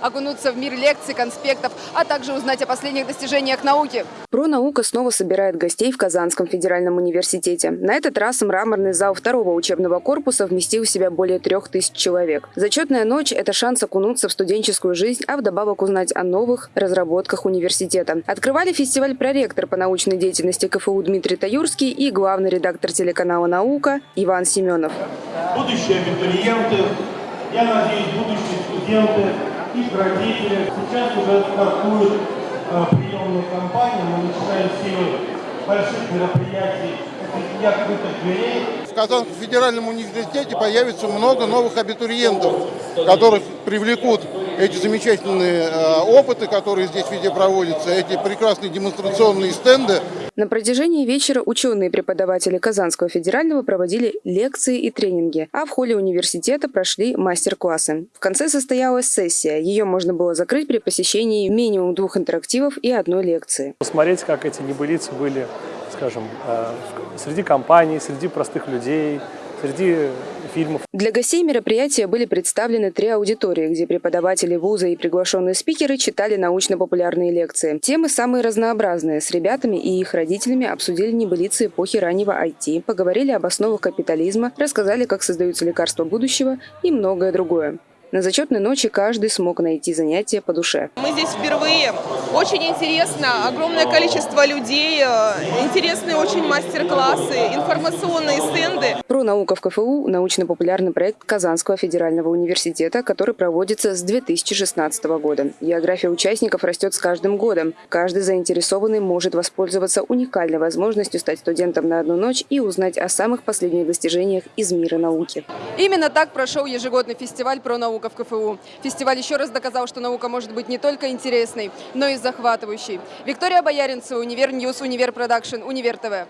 окунуться в мир лекций, конспектов, а также узнать о последних достижениях науки. Про наука снова собирает гостей в Казанском федеральном университете. На этот раз мраморный зал второго учебного корпуса вместил в себя более трех тысяч человек. Зачетная ночь – это шанс окунуться в студенческую жизнь, а вдобавок узнать о новых разработках университета. Открывали фестиваль проректор по научной деятельности КФУ Дмитрий Таюрский и главный редактор телеканала «Наука» Иван Семенов. Будущие абитуриенты, я надеюсь, будущие студенты, их родители. Сейчас уже стартует э, приемная кампания, мы начинаем серию больших мероприятий, это открытых дверей. В Казанском федеральном университете появится много новых абитуриентов, которых привлекут эти замечательные э, опыты, которые здесь везде проводятся, эти прекрасные демонстрационные стенды. На протяжении вечера ученые и преподаватели Казанского федерального проводили лекции и тренинги, а в холле университета прошли мастер-классы. В конце состоялась сессия. Ее можно было закрыть при посещении минимум двух интерактивов и одной лекции. Посмотреть, как эти небылицы были, скажем, э, среди компаний, среди простых людей, среди фильмов. Для гостей мероприятия были представлены три аудитории, где преподаватели вуза и приглашенные спикеры читали научно-популярные лекции. Темы самые разнообразные. С ребятами и их родителями обсудили небылицы эпохи раннего IT, поговорили об основах капитализма, рассказали, как создаются лекарства будущего и многое другое. На зачетной ночи каждый смог найти занятие по душе. Мы здесь впервые. Очень интересно. Огромное количество людей. э, Интересные очень мастер-классы, информационные стенды. Про наука в КФУ – научно-популярный проект Казанского федерального университета, который проводится с 2016 года. География участников растет с каждым годом. Каждый заинтересованный может воспользоваться уникальной возможностью стать студентом на одну ночь и узнать о самых последних достижениях из мира науки. Именно так прошел ежегодный фестиваль про наука в КФУ. Фестиваль еще раз доказал, что наука может быть не только интересной, но и захватывающей. Виктория Бояринцева, Univer News, Univer Production, Univer TV.